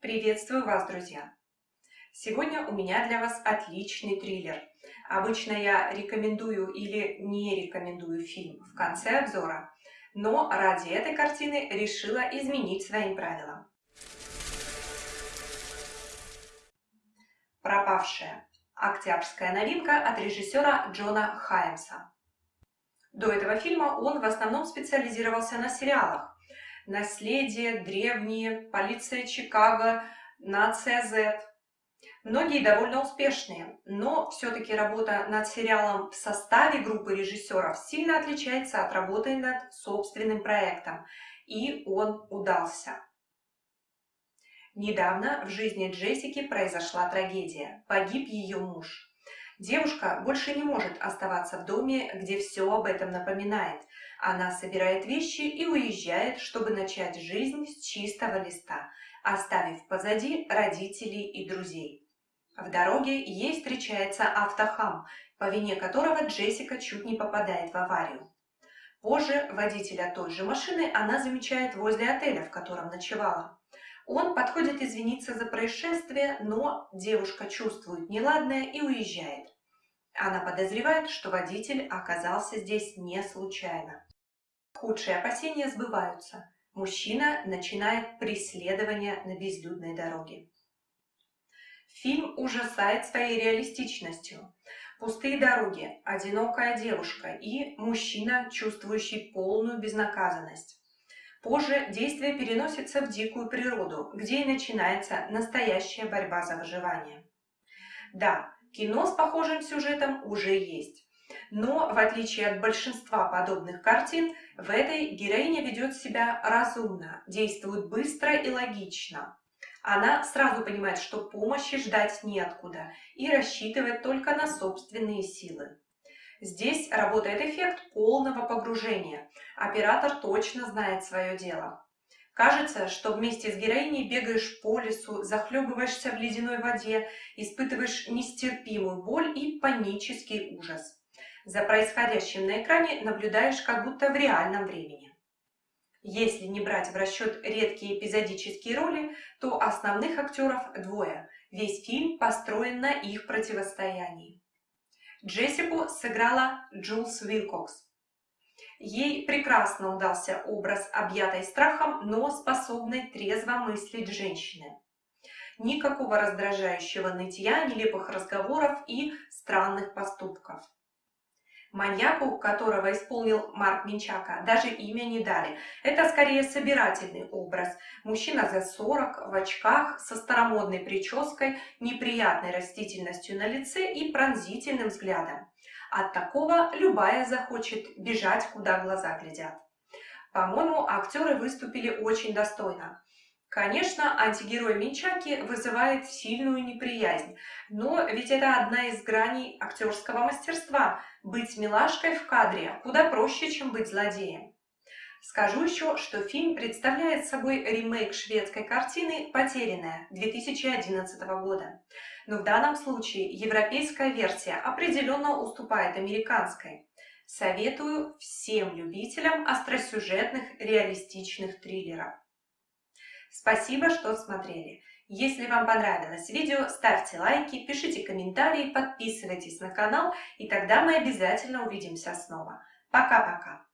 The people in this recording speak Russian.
Приветствую вас, друзья! Сегодня у меня для вас отличный триллер. Обычно я рекомендую или не рекомендую фильм в конце обзора, но ради этой картины решила изменить своим правилам. «Пропавшая» – октябрьская новинка от режиссера Джона Хаймса. До этого фильма он в основном специализировался на сериалах, наследие, древние, полиция Чикаго, нация Z. Многие довольно успешные, но все-таки работа над сериалом в составе группы режиссеров сильно отличается от работы над собственным проектом, и он удался. Недавно в жизни Джессики произошла трагедия. Погиб ее муж. Девушка больше не может оставаться в доме, где все об этом напоминает. Она собирает вещи и уезжает, чтобы начать жизнь с чистого листа, оставив позади родителей и друзей. В дороге ей встречается автохам, по вине которого Джессика чуть не попадает в аварию. Позже водителя той же машины она замечает возле отеля, в котором ночевала. Он подходит извиниться за происшествие, но девушка чувствует неладное и уезжает. Она подозревает, что водитель оказался здесь не случайно. Худшие опасения сбываются. Мужчина начинает преследование на безлюдной дороге. Фильм ужасает своей реалистичностью. Пустые дороги, одинокая девушка и мужчина, чувствующий полную безнаказанность. Позже действие переносится в дикую природу, где и начинается настоящая борьба за выживание. Да, кино с похожим сюжетом уже есть. Но, в отличие от большинства подобных картин, в этой героиня ведет себя разумно, действует быстро и логично. Она сразу понимает, что помощи ждать неоткуда и рассчитывает только на собственные силы. Здесь работает эффект полного погружения. Оператор точно знает свое дело. Кажется, что вместе с героиней бегаешь по лесу, захлебываешься в ледяной воде, испытываешь нестерпимую боль и панический ужас. За происходящим на экране наблюдаешь как будто в реальном времени. Если не брать в расчет редкие эпизодические роли, то основных актеров двое. Весь фильм построен на их противостоянии. Джессику сыграла Джулс Вилкокс. Ей прекрасно удался образ объятой страхом, но способной трезво мыслить женщины. Никакого раздражающего нытья, нелепых разговоров и странных поступков. Маньяку, которого исполнил Марк Минчака, даже имя не дали. Это скорее собирательный образ. Мужчина за 40, в очках, со старомодной прической, неприятной растительностью на лице и пронзительным взглядом. От такого любая захочет бежать, куда глаза глядят. По-моему, актеры выступили очень достойно. Конечно, антигерой Минчаки вызывает сильную неприязнь, но ведь это одна из граней актерского мастерства – быть милашкой в кадре куда проще, чем быть злодеем. Скажу еще, что фильм представляет собой ремейк шведской картины «Потерянная» 2011 года. Но в данном случае европейская версия определенно уступает американской. Советую всем любителям остросюжетных реалистичных триллеров. Спасибо, что смотрели. Если вам понравилось видео, ставьте лайки, пишите комментарии, подписывайтесь на канал, и тогда мы обязательно увидимся снова. Пока-пока!